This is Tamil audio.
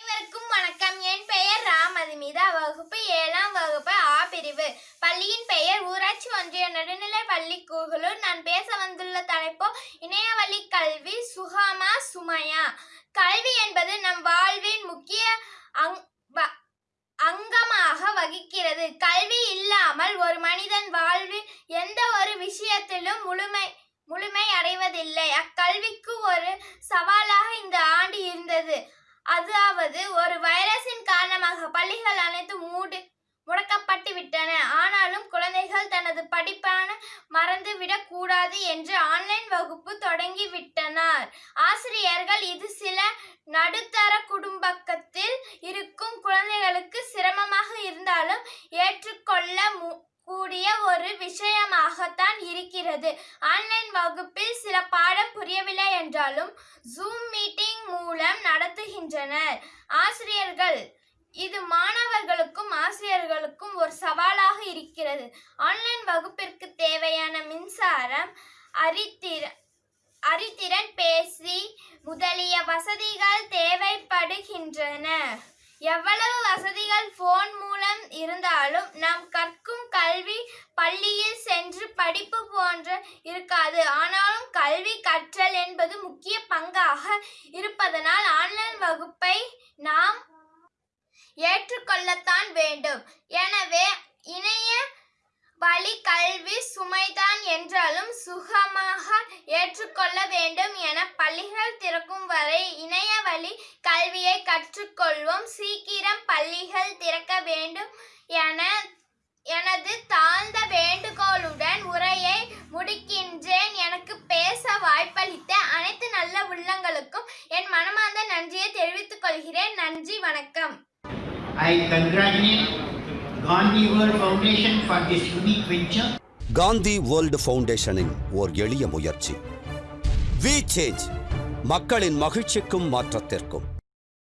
அனைவருக்கும் வணக்கம். என் பெயர் ராமதிமிதா. வகுப்பு ஏழாம் வகுப்பு ஆ பிரிவு. பள்ளியின் பெயர் ஊராட்சி ஒன்றிய நடுநிலை பள்ளி கூகலூர் நான் பேச வந்துள்ள தலைப்போ இணையவழி கல்வி சுகாமா சுமையா. கல்வி என்பது நம் வாழ்வின் முக்கிய அங் அங்கமாக வகிக்கிறது. கல்வி இல்லாமல் ஒரு மனிதன் வாழ்வில் எந்த ஒரு விஷயத்திலும் முழுமை முழுமை அடைவதில்லை. அக்கல்விக்கு ஒரு சவாலாக இந்த ஆண்டு இருந்தது. அதாவது ஒரு வைரஸின் காரணமாக பள்ளிகள் அனைத்தும் மூடி முடக்கப்பட்டு விட்டன. ஆனாலும் குழந்தைகள் தனது படிப்பான மறந்துவிடக் கூடாது என்று ஆன்லைன் வகுப்பு தொடங்கி விட்டனர். ஆசிரியர்கள் இது சில நடுத்தர குடும்பத்தில் இருக்கும் குழந்தைகளுக்கு சிரமமாக இருந்தாலும் ஏற்றுக்கொள்ள மு- கூடிய ஒரு விஷயமாகத்தான் இருக்கிறது. ஆன்லைன் வகுப்பில் சில பாட புரியவில்லை என்றாலும் ஜூம் மீட்டிங் மூலம் நடத்துகின்றனர். ஆசிரியர்கள் இது மாணவர்களுக்கும் ஆசிரியர்களுக்கும் ஒரு சவாலாக இருக்கிறது. ஆன்லைன் வகுப்பிற்கு தேவையான மின்சாரம் அறித்திற அறித்திறன் பேசி முதலிய வசதிகள் தேவைப்படுகின்றன. எவ்வளவு வசதிகள் போன் மூலம் இருந்தாலும் நாம் கற்கும் கல்வி பள்ளியில் சென்று படிப்பு போன்ற இருக்காது. ஆனாலும் கல்வி கற்றல் என்பது முக்கிய பங்காக இருப்பதனால் ஆன்லைன் வகுப்பை நாம் ஏற்றுக்கொள்ளத்தான் வேண்டும். எனவே இணைய வழி கல்வி சுமைதான் என்றாலும் சுகமாக ஏற்றுக்கொள்ள வேண்டும் என பள்ளிகள் திறக்கும் வரை இணைய வழி கல்வியை கற்றுக்கொள்வோம். சீக்கிரம் பள்ளிகள் திறக்க வேண்டும் என எனது உள்ளங்களுக்கும் என் மனமார்ந்த நன்றியை தெரிவித்துக் கொள்கிறேன். நன்றி வணக்கம். I congratulate Gandhi World Foundation for this unique venture. Gandhi world ஃபவுண்டேஷனின் ஓர் எளிய முயற்சி. வி சேஞ்ச் மக்களின் மகிழ்ச்சிக்கும் மாற்றத்திற்கும்.